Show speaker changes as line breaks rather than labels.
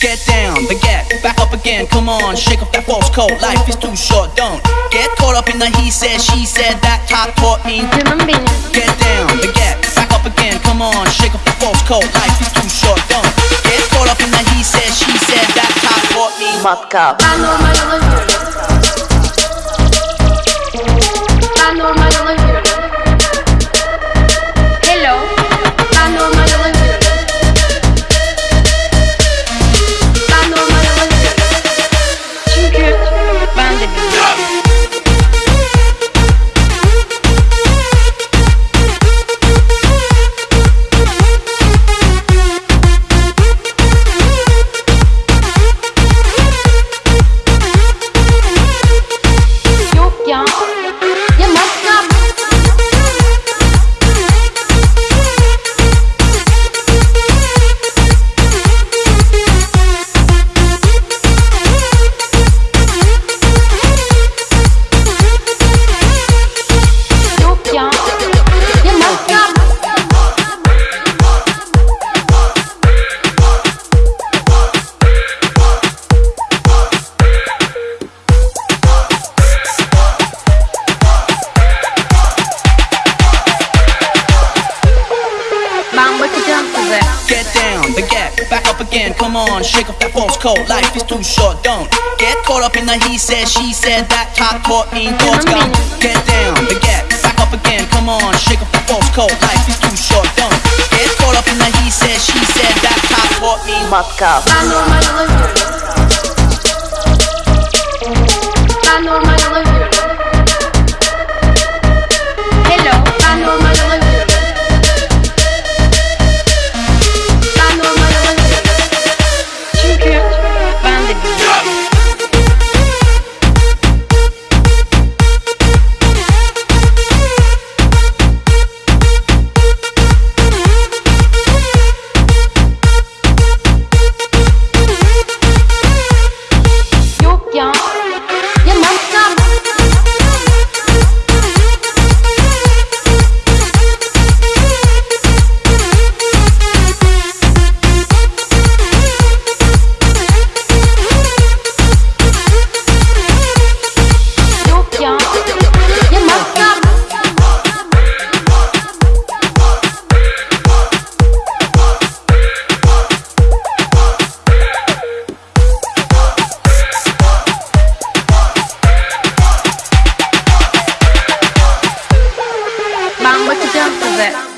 Get down, baguette, back up again, come on, shake off that false coat. Life is too short, don't get caught up in the he said, she said, that talk taught me. Get down, baguette, back up again, come on, shake off that false coat. Life is too short, don't get caught up in the he said, she said, that talk taught me.
Matkap.
Ben normal yola yürüyorum. Ben
up again, come on, shake off that false coat. Life is too short, don't get caught up in the he said, she said, that talk taught me. Thoughts gone. Get down, baguette, back up again, come on, shake off that false coat. Life is too short, don't get caught up in the he said, she said, that talk taught me.
Matkap.
Vabbè.